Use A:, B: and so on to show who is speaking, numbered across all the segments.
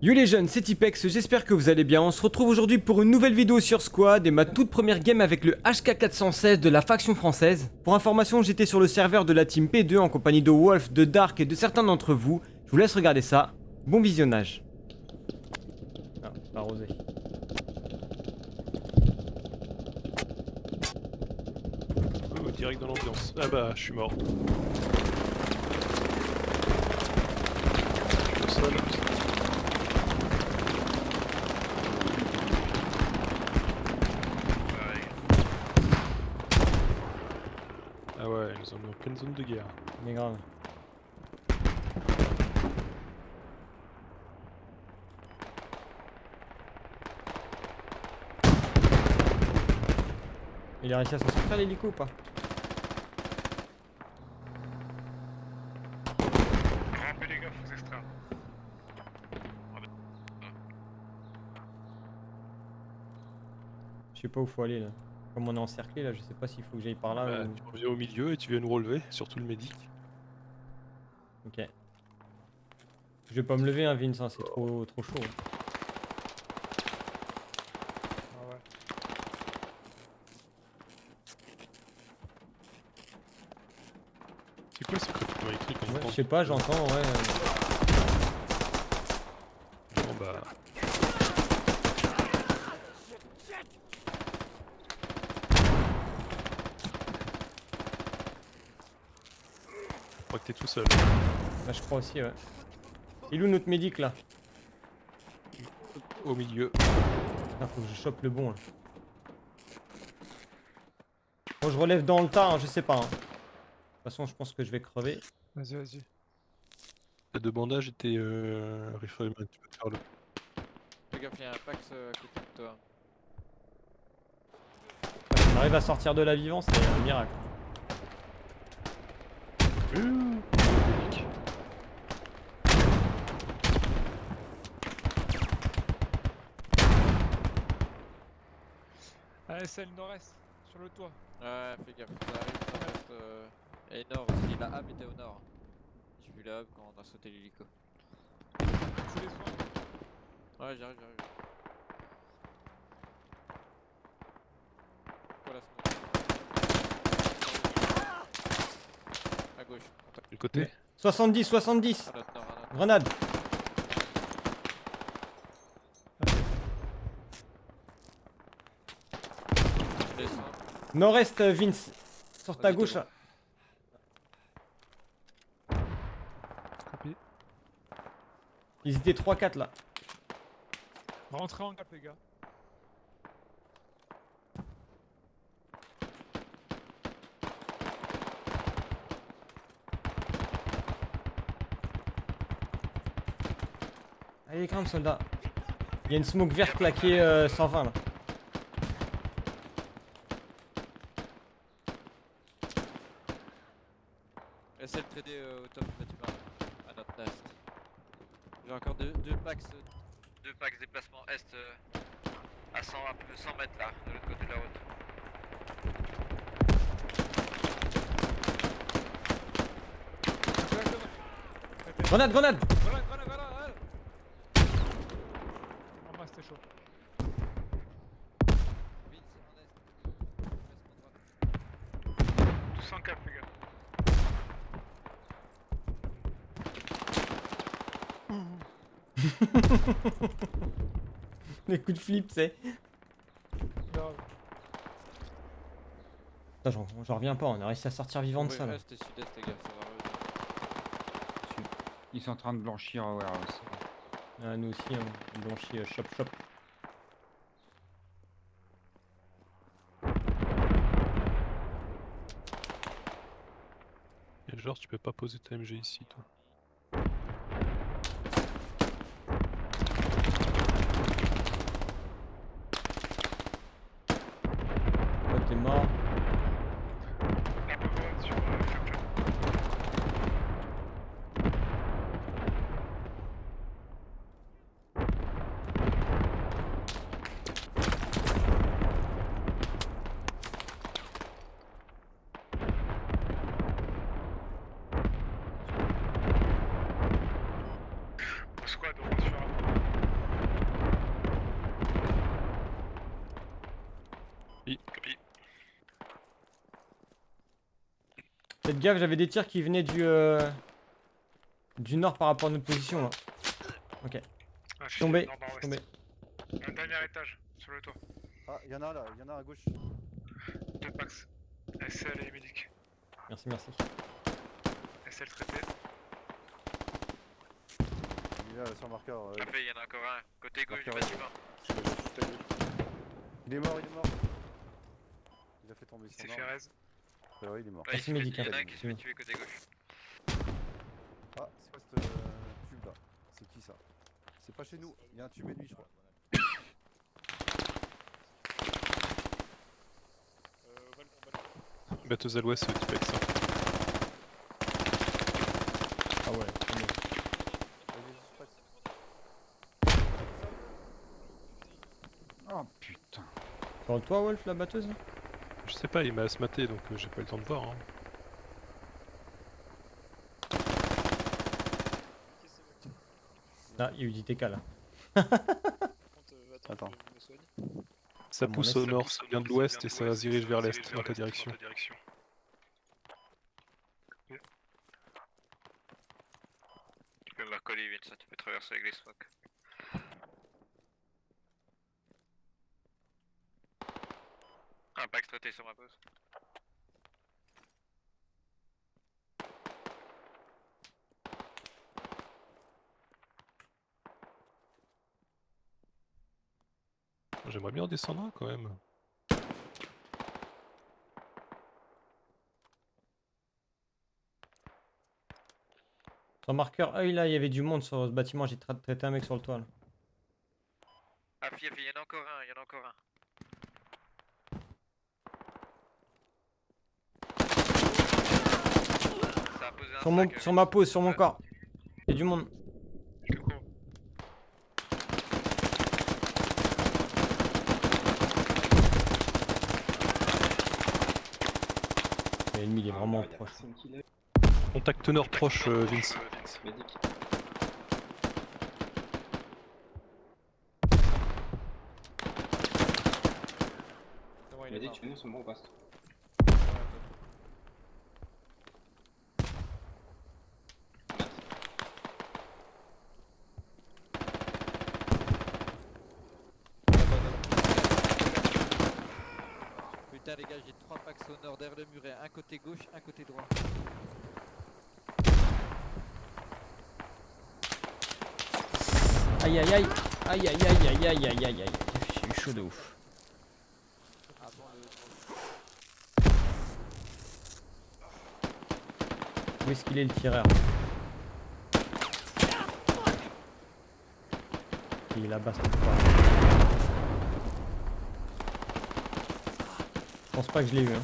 A: Yo les jeunes, c'est Tipex, j'espère que vous allez bien. On se retrouve aujourd'hui pour une nouvelle vidéo sur Squad et ma toute première game avec le HK416 de la faction française. Pour information, j'étais sur le serveur de la team P2 en compagnie de Wolf, de Dark et de certains d'entre vous. Je vous laisse regarder ça. Bon visionnage. Ah, pas rosé.
B: Oh, direct dans l'ambiance. Ah bah, je suis mort. Je suis au sol. Ah ouais, ils nous ont mis en pleine zone de guerre.
A: Mais grave. Il a réussi à s'en sortir l'hélico ou pas
C: les gars, faut extraire.
A: Je sais pas où faut aller là. Comme on est encerclé là, je sais pas s'il faut que j'aille par là
B: Bah,
A: ou...
B: tu reviens au milieu et tu viens nous relever, surtout le médic.
A: Ok. Je vais pas me lever hein Vince, hein, c'est trop, trop chaud. hein.
C: Ah.
B: C'est quoi ce crypto écrit comme
A: Ouais,
B: prend
A: je sais pas, j'entends, ouais. euh,
B: Bon bah. Je crois que t'es tout seul.
A: Bah je crois aussi, ouais. Il est où notre médic là
B: Au milieu.
A: Ah, faut que je chope le bon là. Bon, je relève dans le tas, hein, je sais pas. hein. De toute façon, je pense que je vais crever.
C: Vas-y, vas-y.
B: T'as deux bandages et t'es euh, tu peux te faire le.
D: Fais gaffe, y'a un Pax euh, à côté de toi.
A: On arrive à sortir de la vivant, c'est un miracle.
C: Allez, c'est le nord-est, sur le toit.
D: Ouais, fais gaffe, ça arrive, ça reste. Euh... Et nord aussi, la hub était au nord. J'ai vu la hub quand on a sauté l'hélico. Ouais, j'arrive, j'arrive. Quoi la smoke À gauche,
B: côté
A: 70, 70
D: À notre nord, à notre
A: Grenade. Nord-est, Vince. Sur ta gauche là. Ils étaient 3-4 là.
C: Rentrez en cap, les gars.
A: Allez, grimpe, soldat. Il y a une smoke verte là est euh, 120 là.
D: Essaye de trader euh, au top du bâtiment, à notre est. J'ai encore deux, deux packs, euh, deux packs déplacement est euh, à 100, un peu 100 mètres là, de l'autre côté de la route.
A: Grenade, grenade
C: Voilà, voilà, voilà, voilà. Oh, moi, c'était chaud.
D: Vite, c'est en est. Déplacement droite.
C: Tous en cap, les gars.
A: Les coups de flip, c'est. J'en reviens pas, on a réussi à sortir vivant de ça là.
E: Ils sont en train de blanchir warehouse.
A: Ah, nous aussi, hein, on blanchit euh, chop chop.
B: Et genre, tu peux pas poser ta MG ici, toi.
A: Oh, t'es mort.
C: Un peu grenade sur euh, Chop Chop.
A: Faites gaffe, j'avais des tirs qui venaient du, euh, du nord par rapport à notre position là. Ok, je
C: Ah,
A: suis tombé,
C: nord,
A: je suis
C: nord-ouest.
A: tombé.
C: Un dernier étage, sur le toit.
F: Ah, il y en a un là, il y en a un à gauche.
C: Deux packs. SL et médic.
A: Merci, merci.
C: SL traité.
F: Il est là sur le marqueur. euh,
D: Parfait, il y en a encore un. Côté gauche du bâtiment.
F: Il est mort, il est mort. Il a fait tomber son
C: C'est.
F: Ah ouais, il est mort.
D: Ouais, il se fait- il y en a un qui se fait tuer côté gauche.
F: Ah, c'est quoi ce euh, tube là C'est qui ça? C'est pas chez nous, il y a un tube ennemi je crois.
B: Batteuse à l'ouest, type avec ça.
A: Ah ouais.
E: Oh putain.
A: Sur le toit, Wolf, la batteuse là?
B: Je sais pas, il m'a asmaté donc euh, j'ai pas eu le temps de voir. Hein.
A: Ah, il y a eu du TK là.
F: Attends.
B: Ça pousse au nord, ça vient de l'ouest et ça se dirige vers l'est dans ta direction.
D: Tu peux me recoller, Vince, tu peux traverser avec les smokes. Un pack traité sur ma pause.
B: J'aimerais bien en descendre un quand même.
A: Sur le marqueur œil là, il y avait du monde sur ce bâtiment, j'ai tra- traité un mec sur le toit là.
D: Ah, fille, il y en a encore un, il y en a encore un. Posé un
A: Sur, mon,
D: sac,
A: sur ma pose, sur mon corps. Il y a du monde.
C: Je te cours.
A: L'ennemi il est vraiment proche.
B: Contact nord proche, euh, Vince.
G: Vas-y, tu veux nous son bon ou
D: Les gars, j'ai trois packs au nord derrière le muret. Un côté gauche, un côté droit.
A: Aïe aïe aïe Aïe aïe aïe aïe aïe aïe aïe aïe J'ai eu chaud de ouf. Où est-ce qu'il est le tireur? Il est là-bas cette fois. Pense pas que je l'ai eu hein.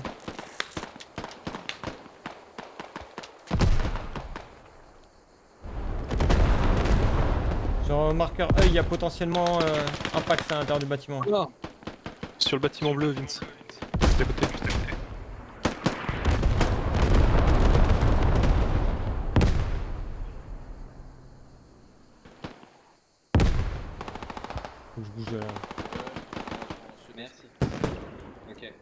A: Sur le marqueur œil, il y a potentiellement euh, un pack à l'intérieur du bâtiment.
B: Sur le bâtiment bleu, Vince. Juste à côté.
A: Faut que je bouge. euh,
G: Merci. Ok.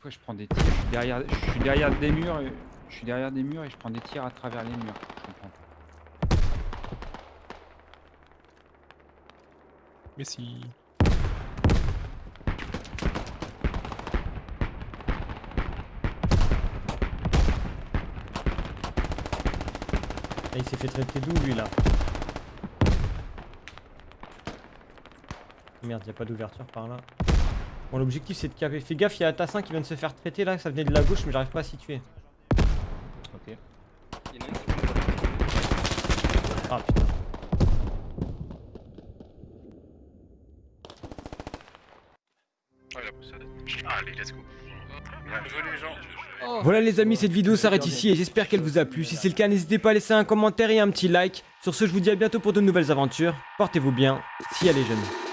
E: Fois je prends des tirs, je suis derrière, je suis derrière des murs, et- je suis derrière des murs et je prends des tirs à travers les murs. Je comprends pas.
B: Mais si.
A: Ah, il s'est fait traiter d'où lui là? Merde, y a pas d'ouverture par là. Bon, l'objectif c'est de caper. Fais gaffe, il y a Tassin qui vient de se faire traiter là, ça venait de la gauche, mais j'arrive pas à situer. Ok. Ah putain.
C: Oh. Allez, let's go.
A: Voilà les amis, cette vidéo s'arrête ici et j'espère qu'elle vous a plu. Si c'est le cas, n'hésitez pas à laisser un commentaire et un petit like. Sur ce, je vous dis à bientôt pour de nouvelles aventures. Portez-vous bien, si elle est jeune.